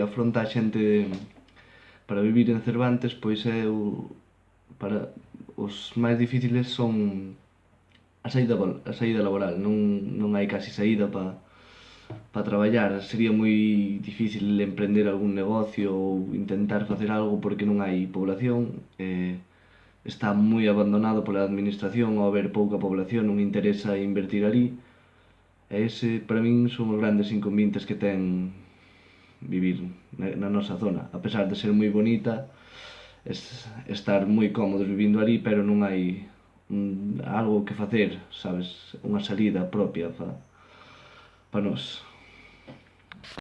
afronta a xente mm, para vivir en Cervantes, pois é o, para os máis difíciles son a saída, a saída laboral, non, non hai casi saída para para traballar. Sería moi difícil emprender algún negocio ou intentar facer algo porque non hai población. Eh, está moi abandonado pola administración ao haber pouca población, non interesa invertir ali. E ese, para min, son os grandes inconvenientes que ten vivir na, na nosa zona. A pesar de ser moi bonita, es, estar moi cómodos vivindo ali, pero non hai un, algo que facer, sabes, unha salida propia para pa nós.